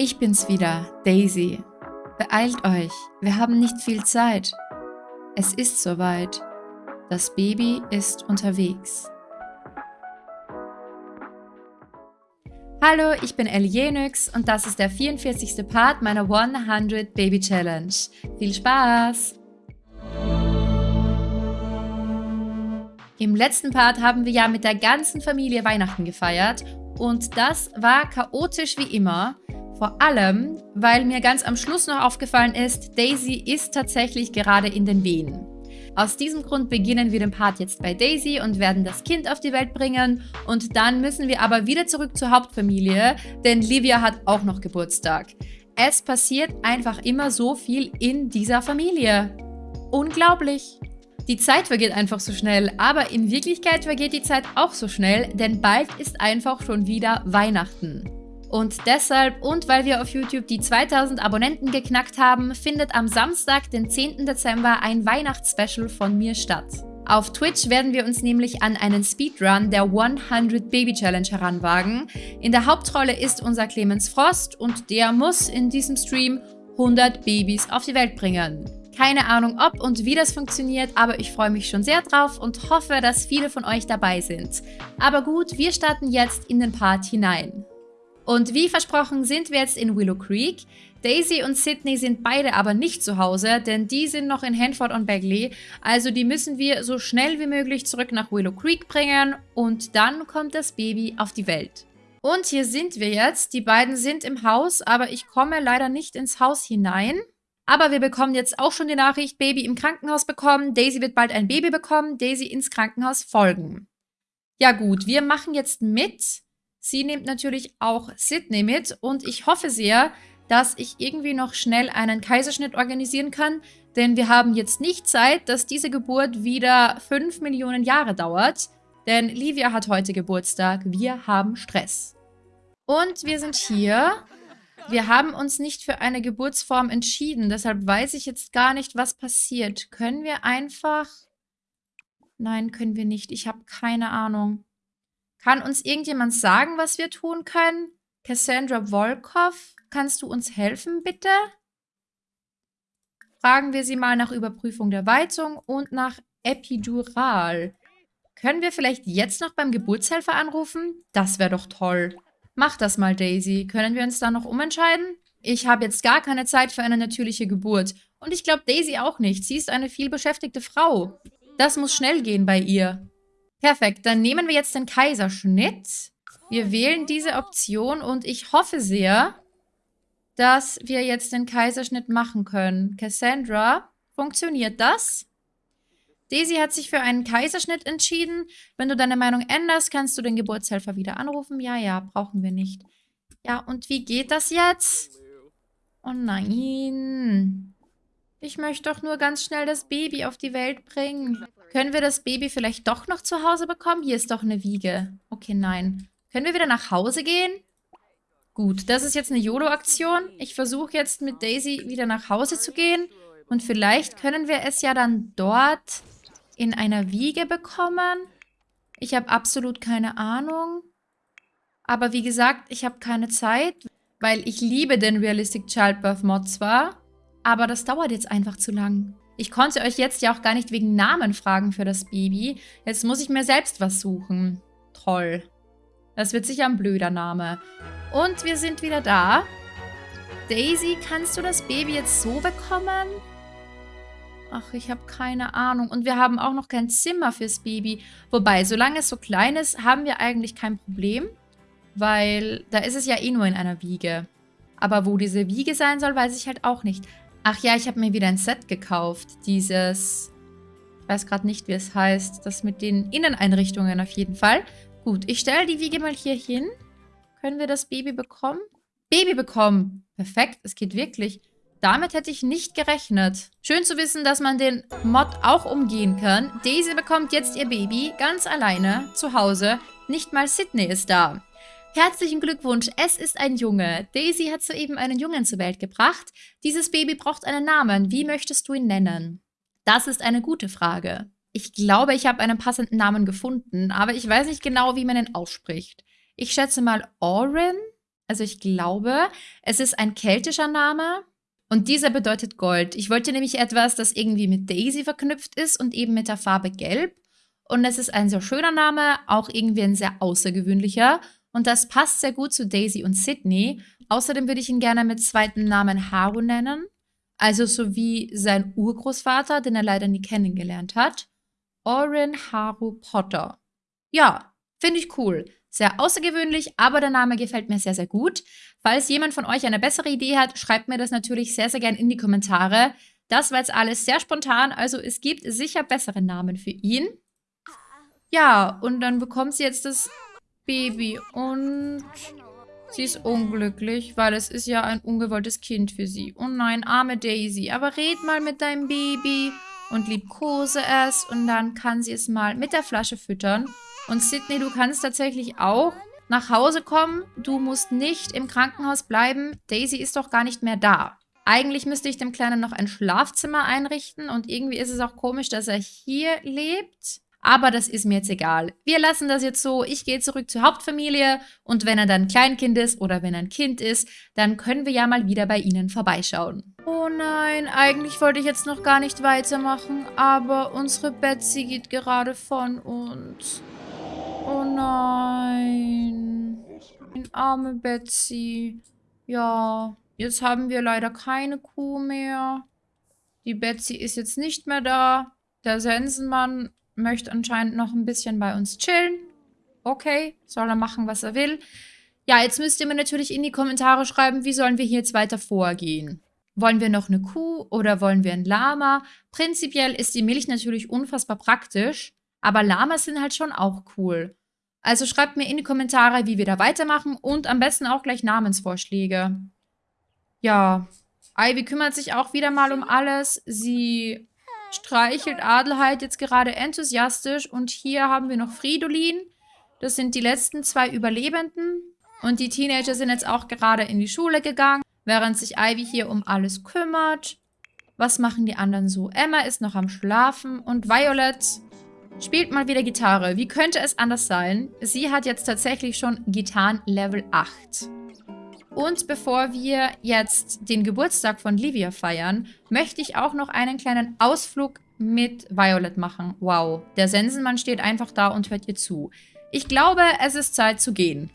Ich bin's wieder, Daisy. Beeilt euch, wir haben nicht viel Zeit. Es ist soweit. Das Baby ist unterwegs. Hallo, ich bin Ellie Jenix und das ist der 44. Part meiner 100 Baby Challenge. Viel Spaß! Im letzten Part haben wir ja mit der ganzen Familie Weihnachten gefeiert und das war chaotisch wie immer. Vor allem, weil mir ganz am Schluss noch aufgefallen ist, Daisy ist tatsächlich gerade in den Wehen. Aus diesem Grund beginnen wir den Part jetzt bei Daisy und werden das Kind auf die Welt bringen. Und dann müssen wir aber wieder zurück zur Hauptfamilie, denn Livia hat auch noch Geburtstag. Es passiert einfach immer so viel in dieser Familie. Unglaublich! Die Zeit vergeht einfach so schnell, aber in Wirklichkeit vergeht die Zeit auch so schnell, denn bald ist einfach schon wieder Weihnachten. Und deshalb und weil wir auf YouTube die 2000 Abonnenten geknackt haben, findet am Samstag, den 10. Dezember, ein Weihnachtsspecial von mir statt. Auf Twitch werden wir uns nämlich an einen Speedrun der 100 Baby Challenge heranwagen. In der Hauptrolle ist unser Clemens Frost und der muss in diesem Stream 100 Babys auf die Welt bringen. Keine Ahnung, ob und wie das funktioniert, aber ich freue mich schon sehr drauf und hoffe, dass viele von euch dabei sind. Aber gut, wir starten jetzt in den Part hinein. Und wie versprochen sind wir jetzt in Willow Creek. Daisy und Sydney sind beide aber nicht zu Hause, denn die sind noch in Hanford und Bagley. Also die müssen wir so schnell wie möglich zurück nach Willow Creek bringen und dann kommt das Baby auf die Welt. Und hier sind wir jetzt. Die beiden sind im Haus, aber ich komme leider nicht ins Haus hinein. Aber wir bekommen jetzt auch schon die Nachricht, Baby im Krankenhaus bekommen, Daisy wird bald ein Baby bekommen, Daisy ins Krankenhaus folgen. Ja gut, wir machen jetzt mit. Sie nimmt natürlich auch Sydney mit und ich hoffe sehr, dass ich irgendwie noch schnell einen Kaiserschnitt organisieren kann, denn wir haben jetzt nicht Zeit, dass diese Geburt wieder 5 Millionen Jahre dauert, denn Livia hat heute Geburtstag, wir haben Stress. Und wir sind hier. Wir haben uns nicht für eine Geburtsform entschieden, deshalb weiß ich jetzt gar nicht, was passiert. Können wir einfach... Nein, können wir nicht. Ich habe keine Ahnung. Kann uns irgendjemand sagen, was wir tun können? Cassandra Volkov, kannst du uns helfen, bitte? Fragen wir sie mal nach Überprüfung der Weizung und nach Epidural. Können wir vielleicht jetzt noch beim Geburtshelfer anrufen? Das wäre doch toll. Mach das mal, Daisy. Können wir uns da noch umentscheiden? Ich habe jetzt gar keine Zeit für eine natürliche Geburt. Und ich glaube Daisy auch nicht. Sie ist eine vielbeschäftigte Frau. Das muss schnell gehen bei ihr. Perfekt, dann nehmen wir jetzt den Kaiserschnitt. Wir wählen diese Option und ich hoffe sehr, dass wir jetzt den Kaiserschnitt machen können. Cassandra, funktioniert das? Daisy hat sich für einen Kaiserschnitt entschieden. Wenn du deine Meinung änderst, kannst du den Geburtshelfer wieder anrufen. Ja, ja, brauchen wir nicht. Ja, und wie geht das jetzt? Oh nein. Ich möchte doch nur ganz schnell das Baby auf die Welt bringen. Können wir das Baby vielleicht doch noch zu Hause bekommen? Hier ist doch eine Wiege. Okay, nein. Können wir wieder nach Hause gehen? Gut, das ist jetzt eine YOLO-Aktion. Ich versuche jetzt mit Daisy wieder nach Hause zu gehen. Und vielleicht können wir es ja dann dort in einer Wiege bekommen. Ich habe absolut keine Ahnung. Aber wie gesagt, ich habe keine Zeit, weil ich liebe den Realistic Childbirth Mod zwar, aber das dauert jetzt einfach zu lang. Ich konnte euch jetzt ja auch gar nicht wegen Namen fragen für das Baby. Jetzt muss ich mir selbst was suchen. Toll. Das wird sicher ein blöder Name. Und wir sind wieder da. Daisy, kannst du das Baby jetzt so bekommen? Ach, ich habe keine Ahnung. Und wir haben auch noch kein Zimmer fürs Baby. Wobei, solange es so klein ist, haben wir eigentlich kein Problem. Weil da ist es ja eh nur in einer Wiege. Aber wo diese Wiege sein soll, weiß ich halt auch nicht. Ach ja, ich habe mir wieder ein Set gekauft. Dieses, ich weiß gerade nicht, wie es heißt. Das mit den Inneneinrichtungen auf jeden Fall. Gut, ich stelle die Wiege mal hier hin. Können wir das Baby bekommen? Baby bekommen. Perfekt, es geht wirklich. Damit hätte ich nicht gerechnet. Schön zu wissen, dass man den Mod auch umgehen kann. Daisy bekommt jetzt ihr Baby ganz alleine zu Hause. Nicht mal Sydney ist da. Herzlichen Glückwunsch, es ist ein Junge. Daisy hat soeben einen Jungen zur Welt gebracht. Dieses Baby braucht einen Namen. Wie möchtest du ihn nennen? Das ist eine gute Frage. Ich glaube, ich habe einen passenden Namen gefunden, aber ich weiß nicht genau, wie man ihn ausspricht. Ich schätze mal Oren. Also ich glaube, es ist ein keltischer Name und dieser bedeutet Gold. Ich wollte nämlich etwas, das irgendwie mit Daisy verknüpft ist und eben mit der Farbe Gelb. Und es ist ein sehr schöner Name, auch irgendwie ein sehr außergewöhnlicher. Und das passt sehr gut zu Daisy und Sydney. Außerdem würde ich ihn gerne mit zweiten Namen Haru nennen. Also so wie sein Urgroßvater, den er leider nie kennengelernt hat. Oren Haru Potter. Ja, finde ich cool. Sehr außergewöhnlich, aber der Name gefällt mir sehr, sehr gut. Falls jemand von euch eine bessere Idee hat, schreibt mir das natürlich sehr, sehr gerne in die Kommentare. Das war jetzt alles sehr spontan, also es gibt sicher bessere Namen für ihn. Ja, und dann bekommt sie jetzt das Baby und sie ist unglücklich, weil es ist ja ein ungewolltes Kind für sie. Oh nein, arme Daisy, aber red mal mit deinem Baby und liebkose es und dann kann sie es mal mit der Flasche füttern und Sydney, du kannst tatsächlich auch nach Hause kommen. Du musst nicht im Krankenhaus bleiben. Daisy ist doch gar nicht mehr da. Eigentlich müsste ich dem Kleinen noch ein Schlafzimmer einrichten und irgendwie ist es auch komisch, dass er hier lebt. Aber das ist mir jetzt egal. Wir lassen das jetzt so. Ich gehe zurück zur Hauptfamilie und wenn er dann ein Kleinkind ist oder wenn er ein Kind ist, dann können wir ja mal wieder bei ihnen vorbeischauen. Oh nein, eigentlich wollte ich jetzt noch gar nicht weitermachen, aber unsere Betsy geht gerade von uns. Oh nein. Arme Betsy. Ja, jetzt haben wir leider keine Kuh mehr. Die Betsy ist jetzt nicht mehr da. Der Sensenmann möchte anscheinend noch ein bisschen bei uns chillen. Okay, soll er machen, was er will. Ja, jetzt müsst ihr mir natürlich in die Kommentare schreiben, wie sollen wir hier jetzt weiter vorgehen. Wollen wir noch eine Kuh oder wollen wir ein Lama? Prinzipiell ist die Milch natürlich unfassbar praktisch, aber Lamas sind halt schon auch cool. Also schreibt mir in die Kommentare, wie wir da weitermachen und am besten auch gleich Namensvorschläge. Ja, Ivy kümmert sich auch wieder mal um alles. Sie streichelt Adelheid jetzt gerade enthusiastisch und hier haben wir noch Fridolin. Das sind die letzten zwei Überlebenden. Und die Teenager sind jetzt auch gerade in die Schule gegangen, während sich Ivy hier um alles kümmert. Was machen die anderen so? Emma ist noch am Schlafen und Violet Spielt mal wieder Gitarre. Wie könnte es anders sein? Sie hat jetzt tatsächlich schon Gitarren Level 8. Und bevor wir jetzt den Geburtstag von Livia feiern, möchte ich auch noch einen kleinen Ausflug mit Violet machen. Wow, der Sensenmann steht einfach da und hört ihr zu. Ich glaube, es ist Zeit zu gehen.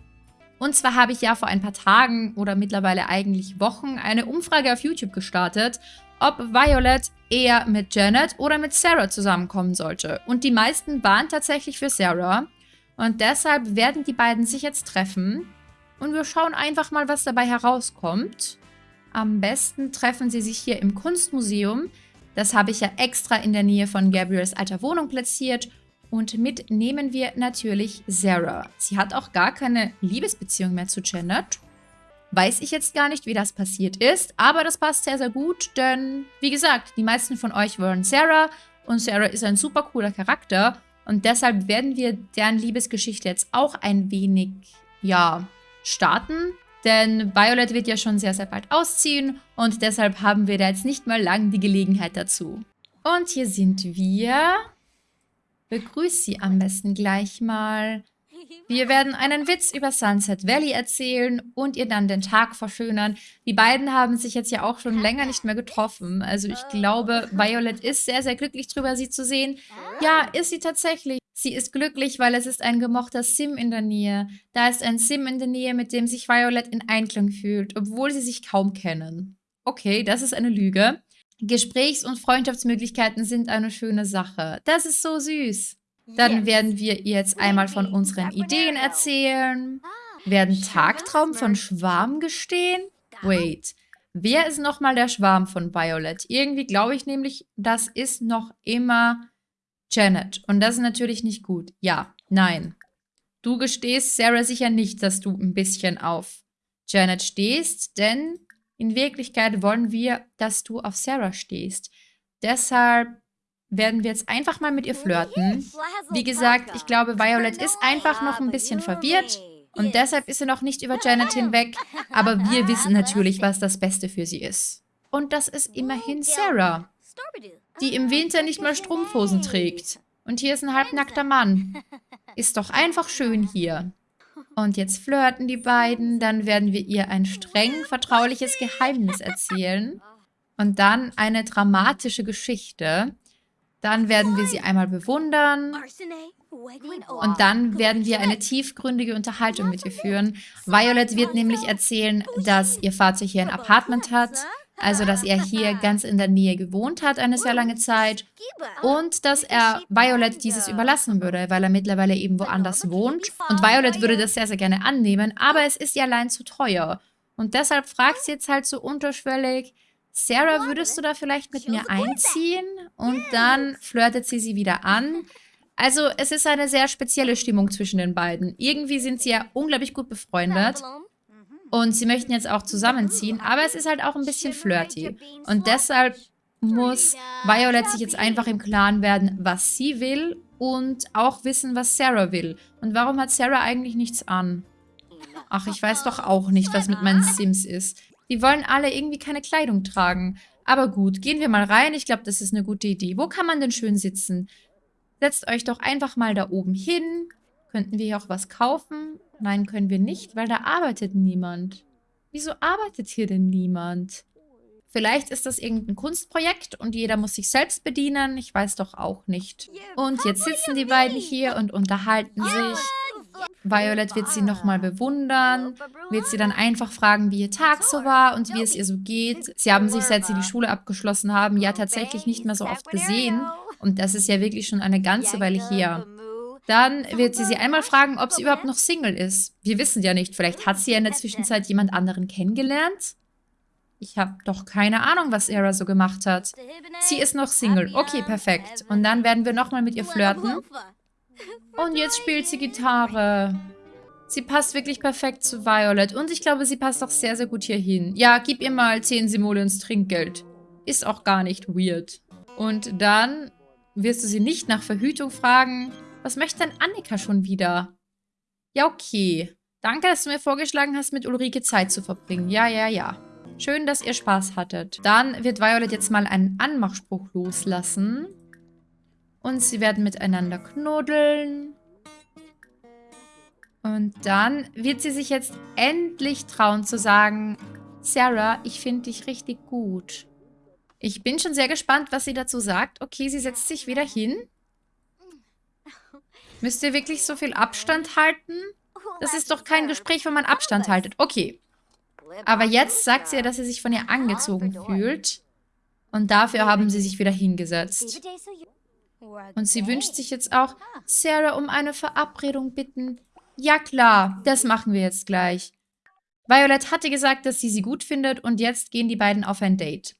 Und zwar habe ich ja vor ein paar Tagen oder mittlerweile eigentlich Wochen eine Umfrage auf YouTube gestartet, ob Violet eher mit Janet oder mit Sarah zusammenkommen sollte. Und die meisten waren tatsächlich für Sarah. Und deshalb werden die beiden sich jetzt treffen. Und wir schauen einfach mal, was dabei herauskommt. Am besten treffen sie sich hier im Kunstmuseum. Das habe ich ja extra in der Nähe von Gabriels alter Wohnung platziert. Und mit nehmen wir natürlich Sarah. Sie hat auch gar keine Liebesbeziehung mehr zu Janet. Weiß ich jetzt gar nicht, wie das passiert ist, aber das passt sehr, sehr gut, denn wie gesagt, die meisten von euch wollen Sarah und Sarah ist ein super cooler Charakter und deshalb werden wir deren Liebesgeschichte jetzt auch ein wenig, ja, starten. Denn Violet wird ja schon sehr, sehr bald ausziehen und deshalb haben wir da jetzt nicht mal lang die Gelegenheit dazu. Und hier sind wir. Begrüß sie am besten gleich mal. Wir werden einen Witz über Sunset Valley erzählen und ihr dann den Tag verschönern. Die beiden haben sich jetzt ja auch schon länger nicht mehr getroffen. Also ich glaube, Violet ist sehr, sehr glücklich drüber, sie zu sehen. Ja, ist sie tatsächlich. Sie ist glücklich, weil es ist ein gemochter Sim in der Nähe. Da ist ein Sim in der Nähe, mit dem sich Violet in Einklang fühlt, obwohl sie sich kaum kennen. Okay, das ist eine Lüge. Gesprächs- und Freundschaftsmöglichkeiten sind eine schöne Sache. Das ist so süß. Dann werden wir jetzt einmal von unseren Ideen erzählen. Ah, werden Tagtraum von Schwarm gestehen? Wait, wer ist nochmal der Schwarm von Violet? Irgendwie glaube ich nämlich, das ist noch immer Janet. Und das ist natürlich nicht gut. Ja, nein. Du gestehst Sarah sicher nicht, dass du ein bisschen auf Janet stehst, denn in Wirklichkeit wollen wir, dass du auf Sarah stehst. Deshalb werden wir jetzt einfach mal mit ihr flirten. Wie gesagt, ich glaube, Violet ist einfach noch ein bisschen verwirrt und deshalb ist sie noch nicht über Janet hinweg, aber wir wissen natürlich, was das Beste für sie ist. Und das ist immerhin Sarah, die im Winter nicht mal Strumpfhosen trägt. Und hier ist ein halbnackter Mann. Ist doch einfach schön hier. Und jetzt flirten die beiden. Dann werden wir ihr ein streng vertrauliches Geheimnis erzählen. Und dann eine dramatische Geschichte. Dann werden wir sie einmal bewundern. Und dann werden wir eine tiefgründige Unterhaltung mit ihr führen. Violet wird nämlich erzählen, dass ihr Vater hier ein Apartment hat. Also, dass er hier ganz in der Nähe gewohnt hat eine sehr lange Zeit. Und dass er Violet dieses überlassen würde, weil er mittlerweile eben woanders wohnt. Und Violet würde das sehr, sehr gerne annehmen, aber es ist ihr allein zu teuer. Und deshalb fragt sie jetzt halt so unterschwellig, Sarah, würdest du da vielleicht mit mir einziehen? Und dann flirtet sie sie wieder an. Also es ist eine sehr spezielle Stimmung zwischen den beiden. Irgendwie sind sie ja unglaublich gut befreundet. Und sie möchten jetzt auch zusammenziehen, aber es ist halt auch ein bisschen flirty. Und deshalb muss Violet sich jetzt einfach im Klaren werden, was sie will und auch wissen, was Sarah will. Und warum hat Sarah eigentlich nichts an? Ach, ich weiß doch auch nicht, was mit meinen Sims ist. Die wollen alle irgendwie keine Kleidung tragen. Aber gut, gehen wir mal rein. Ich glaube, das ist eine gute Idee. Wo kann man denn schön sitzen? Setzt euch doch einfach mal da oben hin. Könnten wir hier auch was kaufen? Nein, können wir nicht, weil da arbeitet niemand. Wieso arbeitet hier denn niemand? Vielleicht ist das irgendein Kunstprojekt und jeder muss sich selbst bedienen. Ich weiß doch auch nicht. Und jetzt sitzen die beiden hier und unterhalten sich. Violet wird sie nochmal bewundern, wird sie dann einfach fragen, wie ihr Tag so war und wie es ihr so geht. Sie haben sich, seit sie die Schule abgeschlossen haben, ja tatsächlich nicht mehr so oft gesehen. Und das ist ja wirklich schon eine ganze Weile her. Dann wird sie sie einmal fragen, ob sie überhaupt noch Single ist. Wir wissen ja nicht, vielleicht hat sie ja in der Zwischenzeit jemand anderen kennengelernt. Ich habe doch keine Ahnung, was Sarah so gemacht hat. Sie ist noch Single. Okay, perfekt. Und dann werden wir nochmal mit ihr flirten. Und jetzt spielt sie Gitarre. Sie passt wirklich perfekt zu Violet. Und ich glaube, sie passt auch sehr, sehr gut hier hin. Ja, gib ihr mal 10 Simoleons Trinkgeld. Ist auch gar nicht weird. Und dann wirst du sie nicht nach Verhütung fragen. Was möchte denn Annika schon wieder? Ja, okay. Danke, dass du mir vorgeschlagen hast, mit Ulrike Zeit zu verbringen. Ja, ja, ja. Schön, dass ihr Spaß hattet. Dann wird Violet jetzt mal einen Anmachspruch loslassen. Und sie werden miteinander knuddeln. Und dann wird sie sich jetzt endlich trauen zu sagen, Sarah, ich finde dich richtig gut. Ich bin schon sehr gespannt, was sie dazu sagt. Okay, sie setzt sich wieder hin. Müsst ihr wirklich so viel Abstand halten? Das ist doch kein Gespräch, wenn man Abstand haltet. Okay. Aber jetzt sagt sie ja, dass sie sich von ihr angezogen fühlt. Und dafür haben sie sich wieder hingesetzt. Und sie wünscht sich jetzt auch, Sarah um eine Verabredung bitten. Ja klar, das machen wir jetzt gleich. Violet hatte gesagt, dass sie sie gut findet und jetzt gehen die beiden auf ein Date.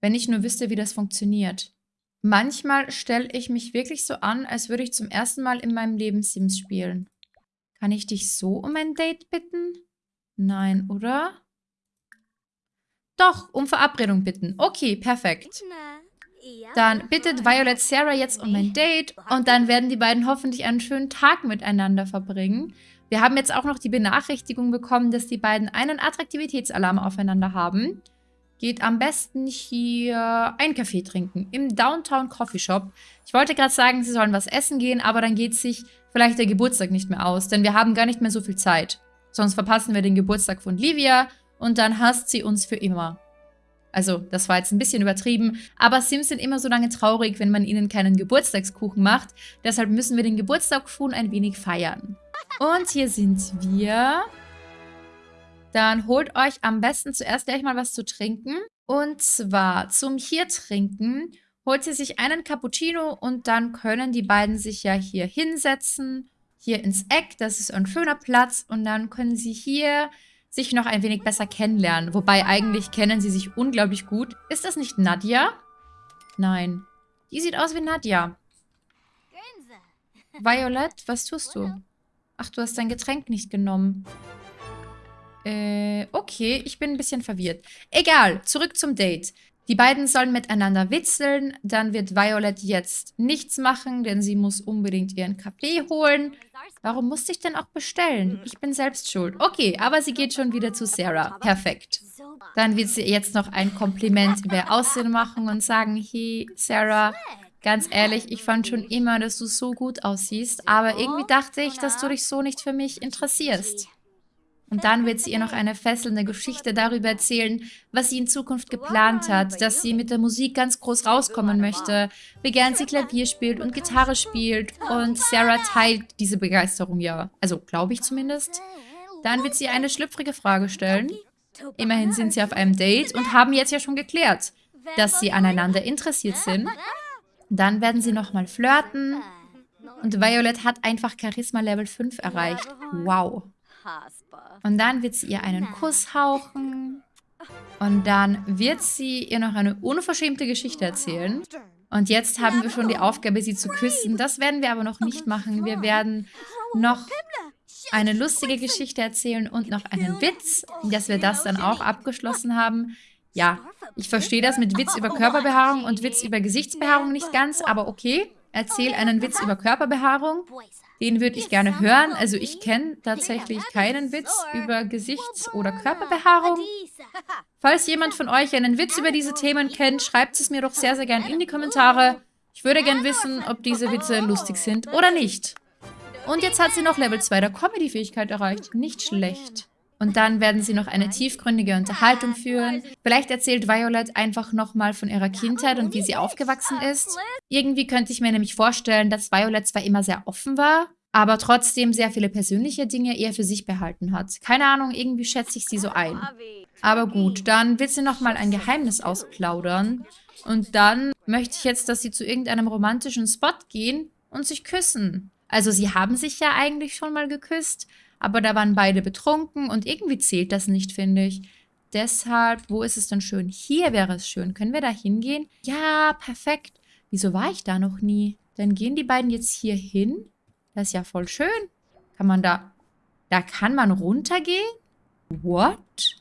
Wenn ich nur wüsste, wie das funktioniert. Manchmal stelle ich mich wirklich so an, als würde ich zum ersten Mal in meinem Leben Sims spielen. Kann ich dich so um ein Date bitten? Nein, oder? Doch, um Verabredung bitten. Okay, perfekt. Dann bittet Violet Sarah jetzt um ein Date und dann werden die beiden hoffentlich einen schönen Tag miteinander verbringen. Wir haben jetzt auch noch die Benachrichtigung bekommen, dass die beiden einen Attraktivitätsalarm aufeinander haben. Geht am besten hier einen Kaffee trinken im Downtown Coffee Shop. Ich wollte gerade sagen, sie sollen was essen gehen, aber dann geht sich vielleicht der Geburtstag nicht mehr aus, denn wir haben gar nicht mehr so viel Zeit. Sonst verpassen wir den Geburtstag von Livia und dann hasst sie uns für immer. Also, das war jetzt ein bisschen übertrieben, aber Sims sind immer so lange traurig, wenn man ihnen keinen Geburtstagskuchen macht. Deshalb müssen wir den Geburtstag schon ein wenig feiern. Und hier sind wir. Dann holt euch am besten zuerst gleich mal was zu trinken. Und zwar zum hier trinken holt sie sich einen Cappuccino und dann können die beiden sich ja hier hinsetzen. Hier ins Eck, das ist ein schöner Platz. Und dann können sie hier sich noch ein wenig besser kennenlernen. Wobei eigentlich kennen sie sich unglaublich gut. Ist das nicht Nadja? Nein. Die sieht aus wie Nadja. Violet, was tust du? Ach, du hast dein Getränk nicht genommen. Äh, okay, ich bin ein bisschen verwirrt. Egal, zurück zum Date. Die beiden sollen miteinander witzeln, dann wird Violet jetzt nichts machen, denn sie muss unbedingt ihren Kaffee holen. Warum musste ich denn auch bestellen? Ich bin selbst schuld. Okay, aber sie geht schon wieder zu Sarah. Perfekt. Dann wird sie jetzt noch ein Kompliment über ihr Aussehen machen und sagen, hey, Sarah, Ganz ehrlich, ich fand schon immer, dass du so gut aussiehst, aber irgendwie dachte ich, dass du dich so nicht für mich interessierst. Und dann wird sie ihr noch eine fesselnde Geschichte darüber erzählen, was sie in Zukunft geplant hat, dass sie mit der Musik ganz groß rauskommen möchte, wie gern sie Klavier spielt und Gitarre spielt. Und Sarah teilt diese Begeisterung ja. Also glaube ich zumindest. Dann wird sie eine schlüpfrige Frage stellen. Immerhin sind sie auf einem Date und haben jetzt ja schon geklärt, dass sie aneinander interessiert sind. Dann werden sie nochmal flirten. Und Violet hat einfach Charisma Level 5 erreicht. Wow. Und dann wird sie ihr einen Kuss hauchen. Und dann wird sie ihr noch eine unverschämte Geschichte erzählen. Und jetzt haben wir schon die Aufgabe, sie zu küssen. Das werden wir aber noch nicht machen. Wir werden noch eine lustige Geschichte erzählen und noch einen Witz, dass wir das dann auch abgeschlossen haben. Ja, ich verstehe das mit Witz über Körperbehaarung und Witz über Gesichtsbehaarung nicht ganz, aber okay. Erzähl einen Witz über Körperbehaarung. Den würde ich gerne hören. Also ich kenne tatsächlich keinen Witz über Gesichts- oder Körperbehaarung. Falls jemand von euch einen Witz über diese Themen kennt, schreibt es mir doch sehr, sehr gerne in die Kommentare. Ich würde gerne wissen, ob diese Witze lustig sind oder nicht. Und jetzt hat sie noch Level 2 der Comedy-Fähigkeit erreicht. Nicht schlecht. Und dann werden sie noch eine tiefgründige Unterhaltung führen. Vielleicht erzählt Violet einfach nochmal von ihrer Kindheit und wie sie aufgewachsen ist. Irgendwie könnte ich mir nämlich vorstellen, dass Violet zwar immer sehr offen war, aber trotzdem sehr viele persönliche Dinge eher für sich behalten hat. Keine Ahnung, irgendwie schätze ich sie so ein. Aber gut, dann wird sie nochmal ein Geheimnis ausplaudern. Und dann möchte ich jetzt, dass sie zu irgendeinem romantischen Spot gehen und sich küssen. Also sie haben sich ja eigentlich schon mal geküsst, aber da waren beide betrunken und irgendwie zählt das nicht, finde ich. Deshalb, wo ist es denn schön? Hier wäre es schön. Können wir da hingehen? Ja, perfekt. Wieso war ich da noch nie? Dann gehen die beiden jetzt hier hin. Das ist ja voll schön. Kann man da... Da kann man runtergehen? What?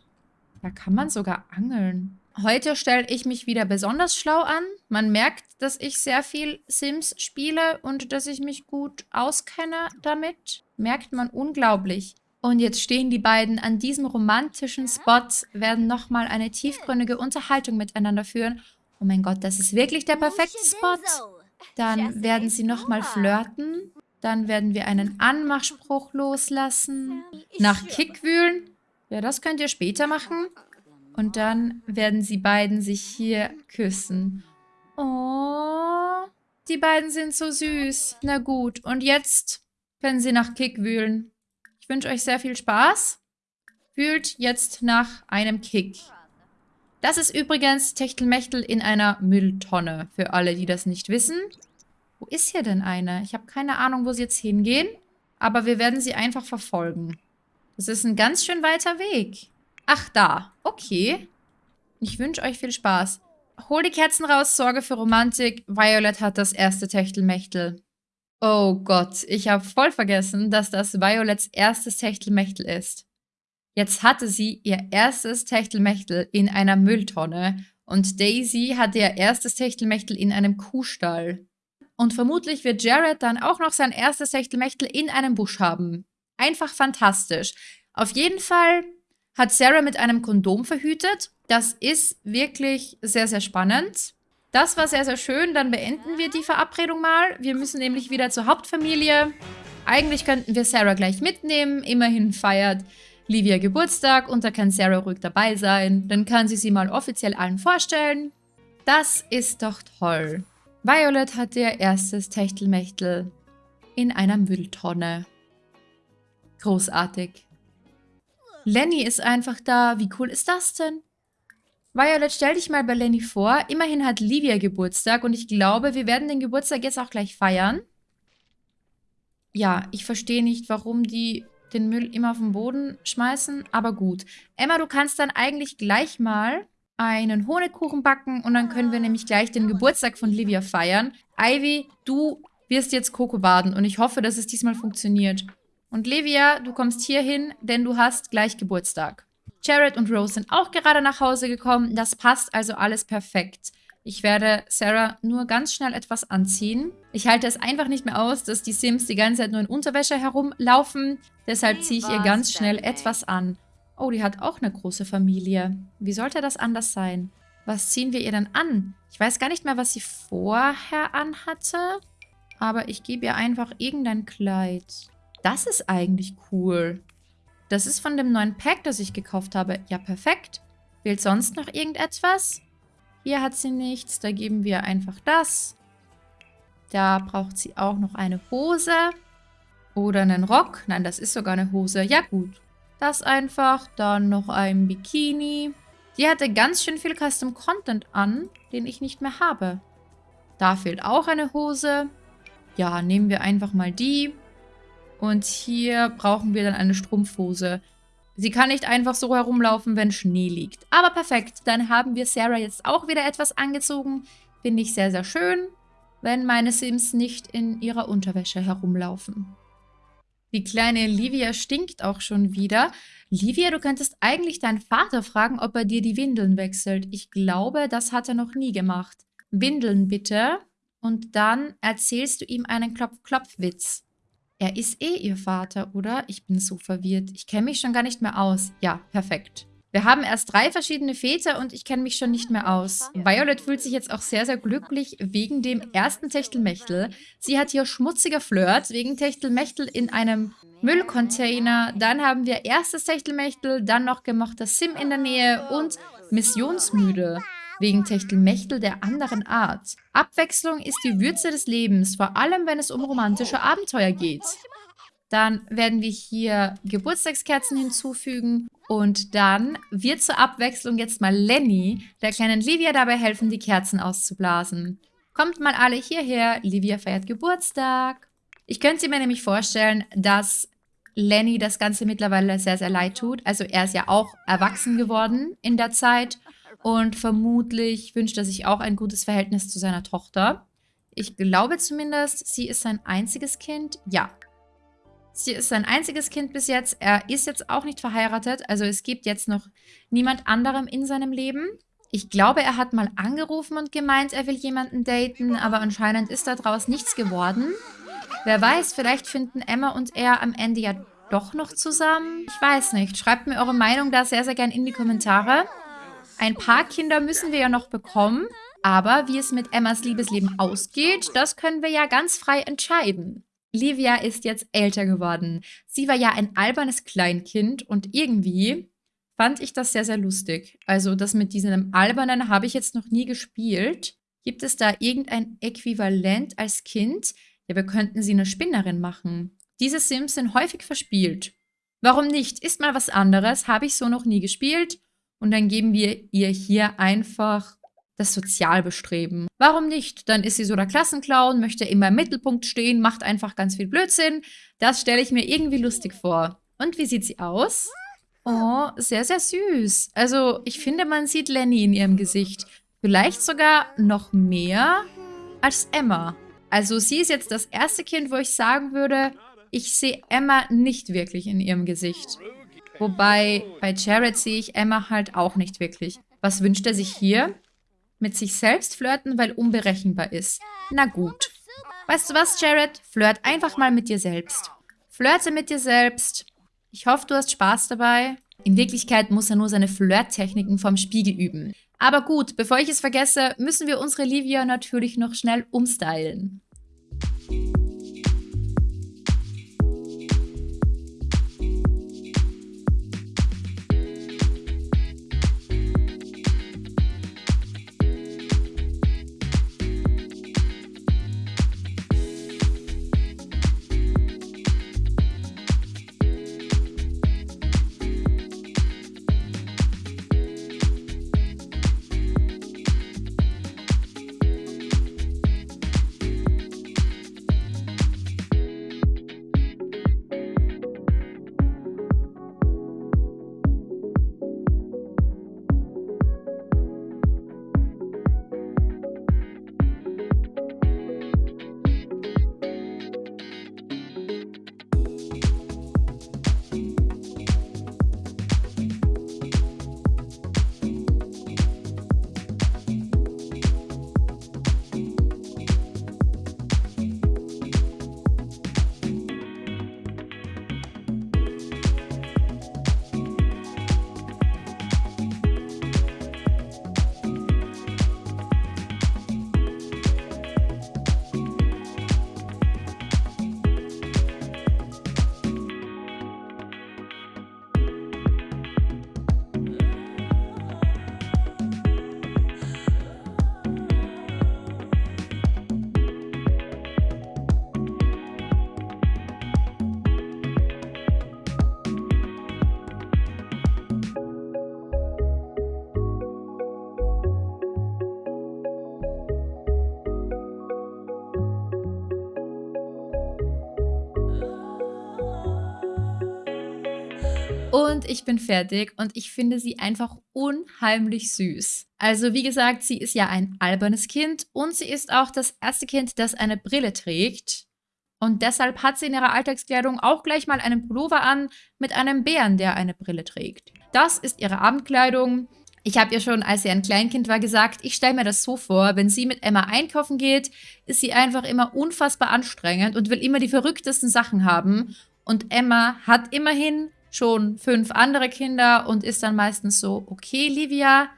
Da kann man sogar angeln. Heute stelle ich mich wieder besonders schlau an. Man merkt, dass ich sehr viel Sims spiele und dass ich mich gut auskenne damit. Merkt man unglaublich. Und jetzt stehen die beiden an diesem romantischen Spot, werden nochmal eine tiefgründige Unterhaltung miteinander führen. Oh mein Gott, das ist wirklich der perfekte Spot. Dann werden sie nochmal flirten. Dann werden wir einen Anmachspruch loslassen. Nach Kick wühlen. Ja, das könnt ihr später machen. Und dann werden sie beiden sich hier küssen. Oh, die beiden sind so süß. Na gut, und jetzt können sie nach Kick wühlen. Ich wünsche euch sehr viel Spaß. Wühlt jetzt nach einem Kick. Das ist übrigens Techtelmechtel in einer Mülltonne, für alle, die das nicht wissen. Wo ist hier denn eine? Ich habe keine Ahnung, wo sie jetzt hingehen, aber wir werden sie einfach verfolgen. Das ist ein ganz schön weiter Weg. Ach, da. Okay. Ich wünsche euch viel Spaß. Hol die Kerzen raus, sorge für Romantik. Violet hat das erste Techtelmechtel. Oh Gott, ich habe voll vergessen, dass das Violets erstes Techtelmechtel ist. Jetzt hatte sie ihr erstes Techtelmechtel in einer Mülltonne und Daisy hatte ihr erstes Techtelmechtel in einem Kuhstall. Und vermutlich wird Jared dann auch noch sein erstes Techtelmechtel in einem Busch haben. Einfach fantastisch. Auf jeden Fall hat Sarah mit einem Kondom verhütet. Das ist wirklich sehr, sehr spannend. Das war sehr, sehr schön. Dann beenden wir die Verabredung mal. Wir müssen nämlich wieder zur Hauptfamilie. Eigentlich könnten wir Sarah gleich mitnehmen. Immerhin feiert Livia Geburtstag und da kann Sarah ruhig dabei sein. Dann kann sie sie mal offiziell allen vorstellen. Das ist doch toll. Violet hat ihr erstes Techtelmechtel in einer Mülltonne. Großartig. Lenny ist einfach da. Wie cool ist das denn? Violet, stell dich mal bei Lenny vor. Immerhin hat Livia Geburtstag und ich glaube, wir werden den Geburtstag jetzt auch gleich feiern. Ja, ich verstehe nicht, warum die den Müll immer auf den Boden schmeißen, aber gut. Emma, du kannst dann eigentlich gleich mal einen Honigkuchen backen und dann können wir nämlich gleich den Geburtstag von Livia feiern. Ivy, du wirst jetzt Coco baden und ich hoffe, dass es diesmal funktioniert. Und Livia, du kommst hier hin, denn du hast gleich Geburtstag. Jared und Rose sind auch gerade nach Hause gekommen. Das passt also alles perfekt. Ich werde Sarah nur ganz schnell etwas anziehen. Ich halte es einfach nicht mehr aus, dass die Sims die ganze Zeit nur in Unterwäsche herumlaufen. Deshalb ziehe ich ihr ganz schnell etwas an. Oh, die hat auch eine große Familie. Wie sollte das anders sein? Was ziehen wir ihr denn an? Ich weiß gar nicht mehr, was sie vorher anhatte. Aber ich gebe ihr einfach irgendein Kleid. Das ist eigentlich cool. Das ist von dem neuen Pack, das ich gekauft habe. Ja, perfekt. Fehlt sonst noch irgendetwas? Hier hat sie nichts. Da geben wir einfach das. Da braucht sie auch noch eine Hose. Oder einen Rock. Nein, das ist sogar eine Hose. Ja, gut. Das einfach. Dann noch ein Bikini. Die hatte ganz schön viel Custom Content an, den ich nicht mehr habe. Da fehlt auch eine Hose. Ja, nehmen wir einfach mal die. Und hier brauchen wir dann eine Strumpfhose. Sie kann nicht einfach so herumlaufen, wenn Schnee liegt. Aber perfekt, dann haben wir Sarah jetzt auch wieder etwas angezogen. Finde ich sehr, sehr schön, wenn meine Sims nicht in ihrer Unterwäsche herumlaufen. Die kleine Livia stinkt auch schon wieder. Livia, du könntest eigentlich deinen Vater fragen, ob er dir die Windeln wechselt. Ich glaube, das hat er noch nie gemacht. Windeln bitte. Und dann erzählst du ihm einen Klopf-Klopf-Witz. Er ist eh ihr Vater, oder? Ich bin so verwirrt. Ich kenne mich schon gar nicht mehr aus. Ja, perfekt. Wir haben erst drei verschiedene Väter und ich kenne mich schon nicht mehr aus. Violet fühlt sich jetzt auch sehr, sehr glücklich wegen dem ersten Techtelmechtel. Sie hat hier schmutziger Flirt wegen Techtelmechtel in einem Müllcontainer. Dann haben wir erstes Techtelmechtel, dann noch gemochter Sim in der Nähe und missionsmüde wegen Techtelmechtel der anderen Art. Abwechslung ist die Würze des Lebens, vor allem wenn es um romantische Abenteuer geht. Dann werden wir hier Geburtstagskerzen hinzufügen und dann wird zur Abwechslung jetzt mal Lenny, der kleinen Livia dabei helfen, die Kerzen auszublasen. Kommt mal alle hierher, Livia feiert Geburtstag. Ich könnte mir nämlich vorstellen, dass Lenny das Ganze mittlerweile sehr, sehr leid tut. Also er ist ja auch erwachsen geworden in der Zeit und vermutlich wünscht er sich auch ein gutes Verhältnis zu seiner Tochter. Ich glaube zumindest, sie ist sein einziges Kind. Ja. Sie ist sein einziges Kind bis jetzt. Er ist jetzt auch nicht verheiratet. Also es gibt jetzt noch niemand anderem in seinem Leben. Ich glaube, er hat mal angerufen und gemeint, er will jemanden daten. Aber anscheinend ist daraus nichts geworden. Wer weiß, vielleicht finden Emma und er am Ende ja doch noch zusammen. Ich weiß nicht. Schreibt mir eure Meinung da sehr, sehr gerne in die Kommentare. Ein paar Kinder müssen wir ja noch bekommen, aber wie es mit Emmas Liebesleben ausgeht, das können wir ja ganz frei entscheiden. Livia ist jetzt älter geworden. Sie war ja ein albernes Kleinkind und irgendwie fand ich das sehr, sehr lustig. Also das mit diesem Albernen habe ich jetzt noch nie gespielt. Gibt es da irgendein Äquivalent als Kind? Ja, wir könnten sie eine Spinnerin machen. Diese Sims sind häufig verspielt. Warum nicht? Ist mal was anderes, habe ich so noch nie gespielt. Und dann geben wir ihr hier einfach das Sozialbestreben. Warum nicht? Dann ist sie so der Klassenclown, möchte immer im Mittelpunkt stehen, macht einfach ganz viel Blödsinn. Das stelle ich mir irgendwie lustig vor. Und wie sieht sie aus? Oh, sehr, sehr süß. Also, ich finde, man sieht Lenny in ihrem Gesicht. Vielleicht sogar noch mehr als Emma. Also, sie ist jetzt das erste Kind, wo ich sagen würde, ich sehe Emma nicht wirklich in ihrem Gesicht. Wobei bei Jared sehe ich Emma halt auch nicht wirklich. Was wünscht er sich hier? Mit sich selbst flirten, weil unberechenbar ist. Na gut. Weißt du was, Jared? Flirt einfach mal mit dir selbst. Flirte mit dir selbst. Ich hoffe, du hast Spaß dabei. In Wirklichkeit muss er nur seine Flirttechniken vom Spiegel üben. Aber gut, bevor ich es vergesse, müssen wir unsere Livia natürlich noch schnell umstylen. Ich bin fertig und ich finde sie einfach unheimlich süß. Also wie gesagt, sie ist ja ein albernes Kind und sie ist auch das erste Kind, das eine Brille trägt. Und deshalb hat sie in ihrer Alltagskleidung auch gleich mal einen Pullover an mit einem Bären, der eine Brille trägt. Das ist ihre Abendkleidung. Ich habe ihr schon, als sie ein Kleinkind war, gesagt, ich stelle mir das so vor, wenn sie mit Emma einkaufen geht, ist sie einfach immer unfassbar anstrengend und will immer die verrücktesten Sachen haben. Und Emma hat immerhin schon fünf andere Kinder und ist dann meistens so, okay, Livia,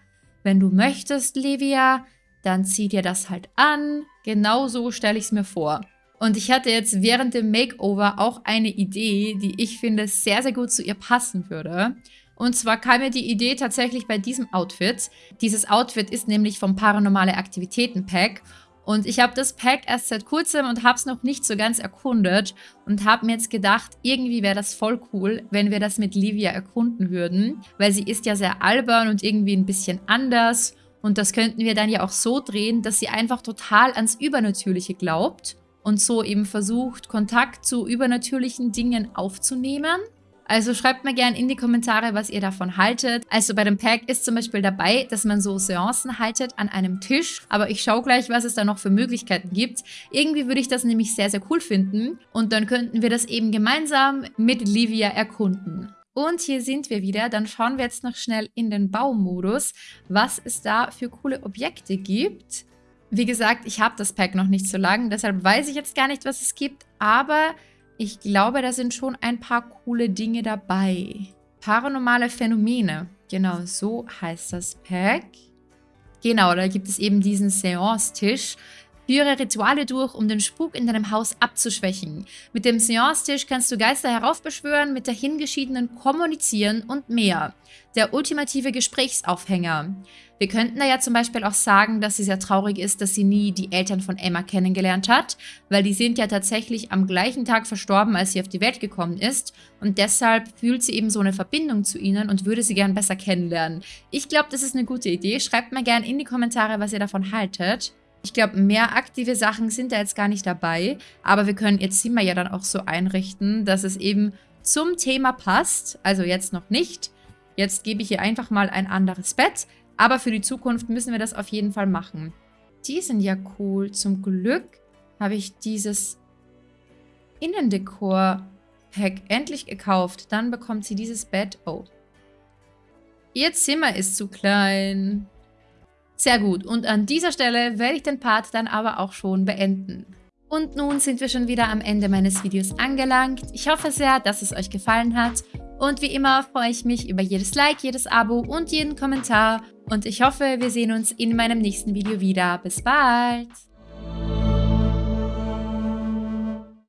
wenn du möchtest, Livia, dann zieh dir das halt an. Genau so stelle ich es mir vor. Und ich hatte jetzt während dem Makeover auch eine Idee, die ich finde sehr, sehr gut zu ihr passen würde. Und zwar kam mir die Idee tatsächlich bei diesem Outfit. Dieses Outfit ist nämlich vom Paranormale Aktivitäten Pack. Und ich habe das Pack erst seit kurzem und habe es noch nicht so ganz erkundet und habe mir jetzt gedacht, irgendwie wäre das voll cool, wenn wir das mit Livia erkunden würden, weil sie ist ja sehr albern und irgendwie ein bisschen anders und das könnten wir dann ja auch so drehen, dass sie einfach total ans Übernatürliche glaubt und so eben versucht, Kontakt zu übernatürlichen Dingen aufzunehmen. Also schreibt mir gerne in die Kommentare, was ihr davon haltet. Also bei dem Pack ist zum Beispiel dabei, dass man so Seancen haltet an einem Tisch. Aber ich schaue gleich, was es da noch für Möglichkeiten gibt. Irgendwie würde ich das nämlich sehr, sehr cool finden. Und dann könnten wir das eben gemeinsam mit Livia erkunden. Und hier sind wir wieder. Dann schauen wir jetzt noch schnell in den Baumodus, was es da für coole Objekte gibt. Wie gesagt, ich habe das Pack noch nicht so lange, deshalb weiß ich jetzt gar nicht, was es gibt. Aber ich glaube, da sind schon ein paar coole Dinge dabei. Paranormale Phänomene. Genau, so heißt das Pack. Genau, da gibt es eben diesen Seance-Tisch. Führe Rituale durch, um den Spuk in deinem Haus abzuschwächen. Mit dem Seance-Tisch kannst du Geister heraufbeschwören, mit der Hingeschiedenen kommunizieren und mehr. Der ultimative Gesprächsaufhänger. Wir könnten da ja zum Beispiel auch sagen, dass sie sehr traurig ist, dass sie nie die Eltern von Emma kennengelernt hat, weil die sind ja tatsächlich am gleichen Tag verstorben, als sie auf die Welt gekommen ist und deshalb fühlt sie eben so eine Verbindung zu ihnen und würde sie gern besser kennenlernen. Ich glaube, das ist eine gute Idee. Schreibt mir gerne in die Kommentare, was ihr davon haltet. Ich glaube, mehr aktive Sachen sind da jetzt gar nicht dabei, aber wir können ihr Zimmer ja dann auch so einrichten, dass es eben zum Thema passt. Also jetzt noch nicht. Jetzt gebe ich ihr einfach mal ein anderes Bett, aber für die Zukunft müssen wir das auf jeden Fall machen. Die sind ja cool. Zum Glück habe ich dieses Innendekor-Pack endlich gekauft. Dann bekommt sie dieses Bett. Oh. Ihr Zimmer ist zu klein. Sehr gut. Und an dieser Stelle werde ich den Part dann aber auch schon beenden. Und nun sind wir schon wieder am Ende meines Videos angelangt. Ich hoffe sehr, dass es euch gefallen hat. Und wie immer freue ich mich über jedes Like, jedes Abo und jeden Kommentar. Und ich hoffe, wir sehen uns in meinem nächsten Video wieder. Bis bald!